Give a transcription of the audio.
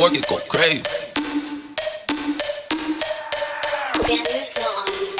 Work it go crazy. Brand new song.